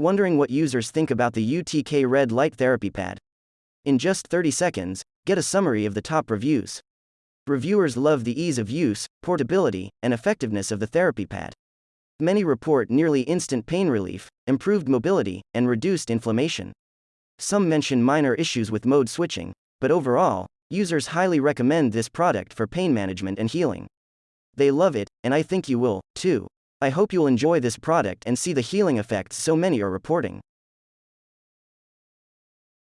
Wondering what users think about the UTK Red Light Therapy Pad? In just 30 seconds, get a summary of the top reviews. Reviewers love the ease of use, portability, and effectiveness of the therapy pad. Many report nearly instant pain relief, improved mobility, and reduced inflammation. Some mention minor issues with mode switching, but overall, users highly recommend this product for pain management and healing. They love it, and I think you will, too. I hope you'll enjoy this product and see the healing effects so many are reporting.